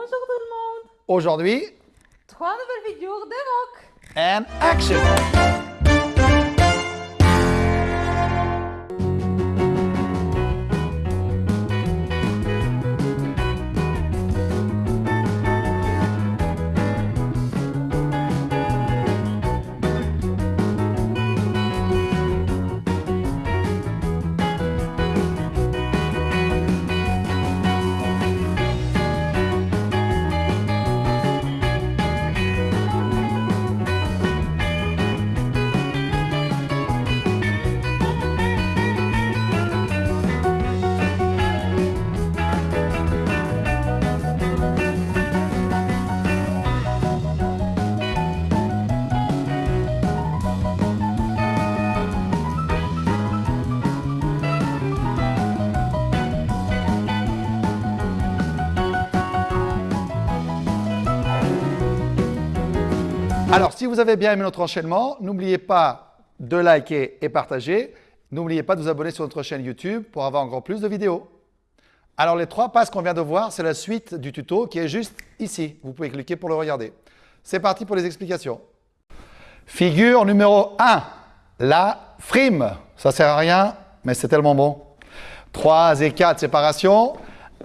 Bonjour tout le monde Aujourd'hui, Trois nouvelles vidéos de rock and action Alors, si vous avez bien aimé notre enchaînement, n'oubliez pas de liker et partager. N'oubliez pas de vous abonner sur notre chaîne YouTube pour avoir encore plus de vidéos. Alors, les trois passes qu'on vient de voir, c'est la suite du tuto qui est juste ici. Vous pouvez cliquer pour le regarder. C'est parti pour les explications. Figure numéro 1, la frime. Ça sert à rien, mais c'est tellement bon. 3 et 4, séparation.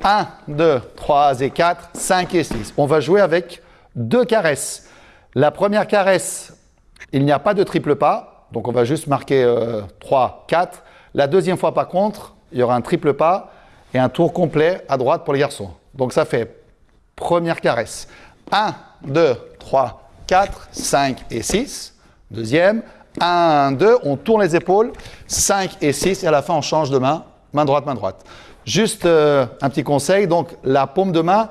1, 2, 3 et 4, 5 et 6. On va jouer avec deux caresses. La première caresse, il n'y a pas de triple pas, donc on va juste marquer euh, 3, 4. La deuxième fois, par contre, il y aura un triple pas et un tour complet à droite pour les garçons. Donc ça fait première caresse. 1, 2, 3, 4, 5 et 6. Deuxième. 1, 2, on tourne les épaules. 5 et 6 et à la fin, on change de main. Main droite, main droite. Juste euh, un petit conseil, donc la paume de main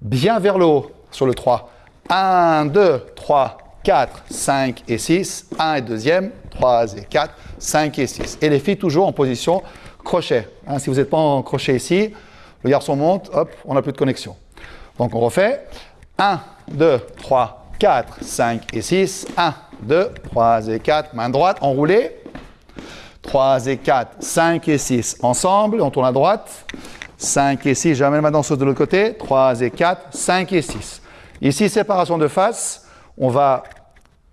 bien vers le haut sur le 3. 1, 2, 3, 4, 5 et 6. 1 et deuxième, 3 et 4, 5 et 6. Et les filles toujours en position crochet. Hein, si vous n'êtes pas en crochet ici, le garçon monte, hop, on n'a plus de connexion. Donc on refait. 1, 2, 3, 4, 5 et 6. 1, 2, 3 et 4, main droite, enroulée. 3 et 4, 5 et 6 ensemble, on tourne à droite. 5 et 6, j'amène ma danseuse de l'autre côté. 3 et 4, 5 et 6. Ici, séparation de face, on va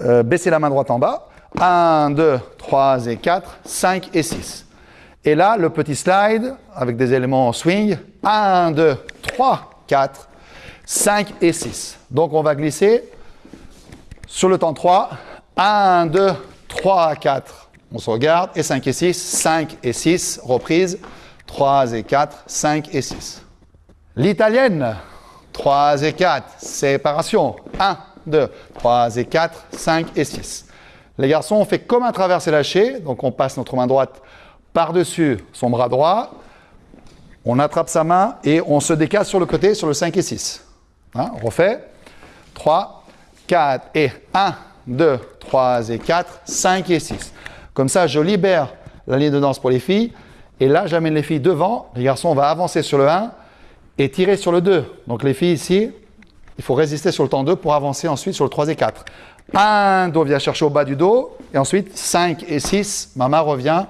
euh, baisser la main droite en bas. 1, 2, 3 et 4, 5 et 6. Et là, le petit slide avec des éléments en swing. 1, 2, 3, 4, 5 et 6. Donc, on va glisser sur le temps 3. 1, 2, 3, 4. On se regarde. Et 5 et 6. 5 et 6. Reprise. 3 et 4. 5 et 6. L'italienne. 3 et 4, séparation. 1, 2, 3 et 4, 5 et 6. Les garçons, on fait comme un traversé lâché. Donc, on passe notre main droite par-dessus son bras droit. On attrape sa main et on se décale sur le côté sur le 5 et 6. Hein, on refait. 3, 4 et 1, 2, 3 et 4, 5 et 6. Comme ça, je libère la ligne de danse pour les filles. Et là, j'amène les filles devant. Les garçons, on va avancer sur le 1 et tirer sur le 2. Donc les filles ici, il faut résister sur le temps 2 pour avancer ensuite sur le 3 et 4. 1, dos vient chercher au bas du dos. Et ensuite 5 et 6, ma main revient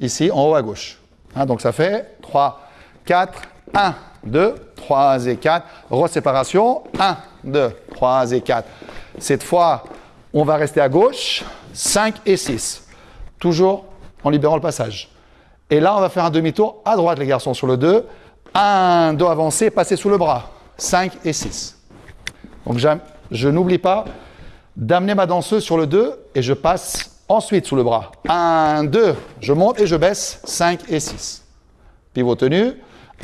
ici en haut à gauche. Hein, donc ça fait 3, 4, 1, 2, 3 et 4. Reséparation. 1, 2, 3 et 4. Cette fois, on va rester à gauche. 5 et 6. Toujours en libérant le passage. Et là, on va faire un demi-tour à droite, les garçons, sur le 2. 1, dos avancé, passer sous le bras. 5 et 6. Donc je n'oublie pas d'amener ma danseuse sur le 2 et je passe ensuite sous le bras. 1, 2, je monte et je baisse. 5 et 6. Pivot tenu.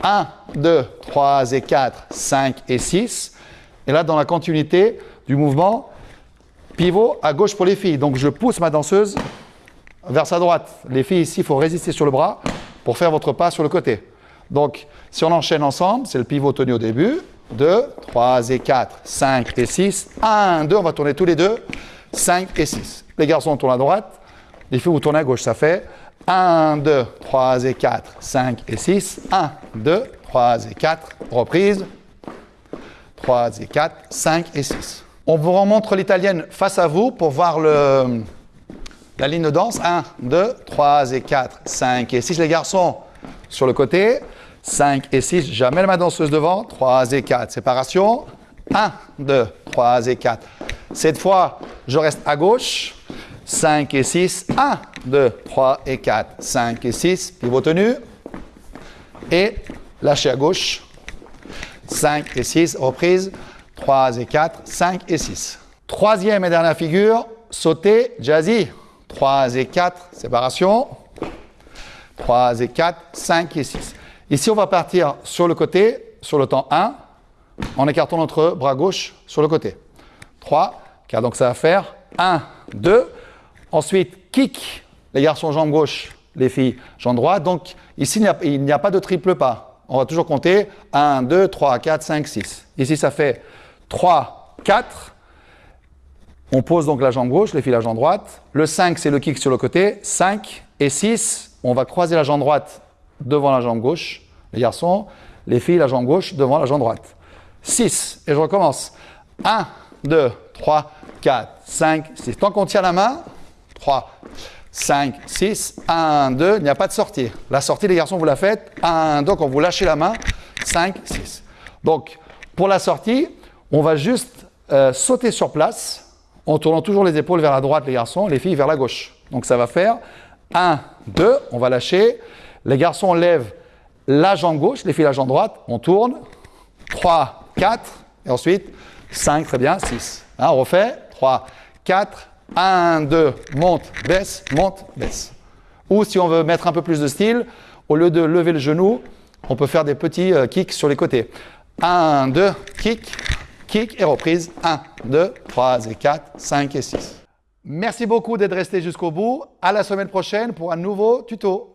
1, 2, 3 et 4, 5 et 6. Et là, dans la continuité du mouvement, pivot à gauche pour les filles. Donc je pousse ma danseuse vers sa droite. Les filles ici, il faut résister sur le bras pour faire votre pas sur le côté. Donc, si on enchaîne ensemble, c'est le pivot tenu au début. 2, 3 et 4, 5 et 6. 1, 2, on va tourner tous les deux. 5 et 6. Les garçons tournent à droite. Les filles, vous tournez à gauche. Ça fait 1, 2, 3 et 4, 5 et 6. 1, 2, 3 et 4. Reprise. 3 et 4, 5 et 6. On vous remontre l'italienne face à vous pour voir la ligne de danse. 1, 2, 3 et 4, 5 et 6. Les garçons sur le côté. 5 et 6. Jamais la main danseuse devant. 3 et 4. Séparation. 1, 2, 3 et 4. Cette fois, je reste à gauche. 5 et 6. 1, 2, 3 et 4. 5 et 6. Pivot tenu. Et lâchez à gauche. 5 et 6. Reprise. 3 et 4. 5 et 6. Troisième et dernière figure. Sauter. Jazzy. 3 et 4. Séparation. 3 et 4. 5 et 6. Ici, on va partir sur le côté, sur le temps 1, en écartant notre bras gauche sur le côté. 3, car donc ça va faire 1, 2. Ensuite, kick, les garçons jambe gauche, les filles jambe droite. Donc ici, il n'y a, pas de triple pas. On va toujours compter 1, 2, 3, 4, 5, 6. Ici, ça fait 3, 4. On pose donc la jambe gauche, les filles la jambe droite. Le 5, c'est le kick sur le côté. 5 et 6, on va croiser la jambe droite devant la jambe gauche, les garçons, les filles, la jambe gauche devant la jambe droite. 6, et je recommence. 1, 2, 3, 4, 5, 6. Tant qu'on tient la main, 3, 5, 6, 1, 2, il n'y a pas de sortie. La sortie, les garçons, vous la faites. 1, 2, quand vous lâchez la main, 5, 6. Donc, pour la sortie, on va juste euh, sauter sur place en tournant toujours les épaules vers la droite, les garçons, les filles vers la gauche. Donc, ça va faire 1, 2, on va lâcher. Les garçons lèvent la jambe gauche, les filles la jambe droite, on tourne. 3, 4, et ensuite 5, très bien, 6. Hein, on refait. 3, 4, 1, 2, monte, baisse, monte, baisse. Ou si on veut mettre un peu plus de style, au lieu de lever le genou, on peut faire des petits euh, kicks sur les côtés. 1, 2, kick, kick et reprise. 1, 2, 3 et 4, 5 et 6. Merci beaucoup d'être resté jusqu'au bout. À la semaine prochaine pour un nouveau tuto.